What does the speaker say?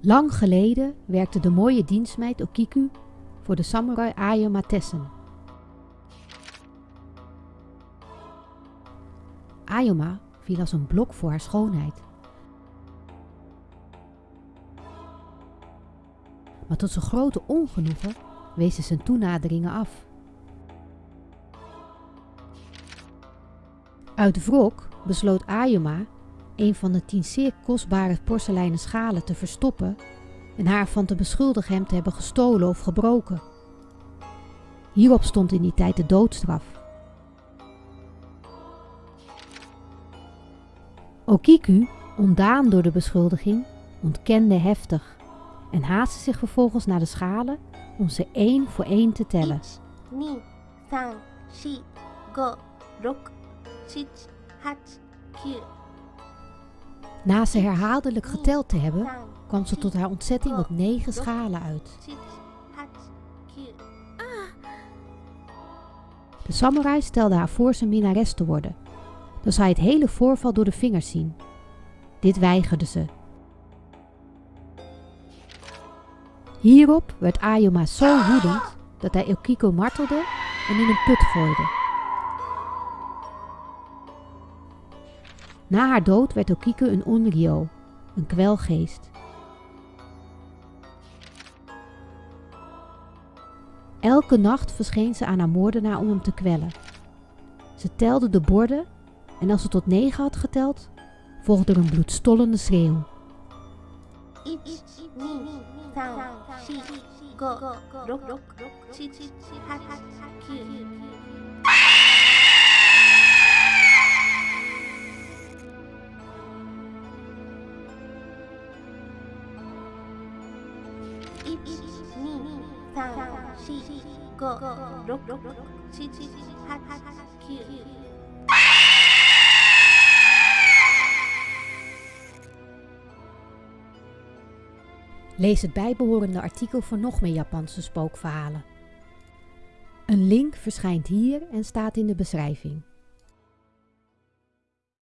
Lang geleden werkte de mooie dienstmeid Okiku voor de samurai Ayama Tessen. Ayoma viel als een blok voor haar schoonheid. Maar tot zijn grote ongenoegen wees ze zijn toenaderingen af. Uit wrok besloot Ayoma een van de tien zeer kostbare porseleinen schalen te verstoppen en haar van te beschuldigen hem te hebben gestolen of gebroken. Hierop stond in die tijd de doodstraf. Okiku, ontdaan door de beschuldiging, ontkende heftig en haastte zich vervolgens naar de schalen om ze één voor één te tellen. 1 2 3 4 5 6 7 8 9 Na ze herhaaldelijk geteld te hebben, kwam ze tot haar ontzetting op negen schalen uit. 7 8 9 De samurai stelde haar voor zijn minnares te worden. Dan zou hij het hele voorval door de vingers zien. Dit weigerde ze. Hierop werd Ayoma zo woedend dat hij Okiko martelde en in een put gooide. Na haar dood werd Okiko een onryo, een kwelgeest. Elke nacht verscheen ze aan haar moordenaar om hem te kwellen. Ze telde de borden en als ze tot negen had geteld, volgde er een bloedstollende schreeuw. 1 2 3 4 5 6 7 8 9 Lees het bijbehorende artikel voor nog meer Japanse spookverhalen. Een link verschijnt hier en staat in de beschrijving.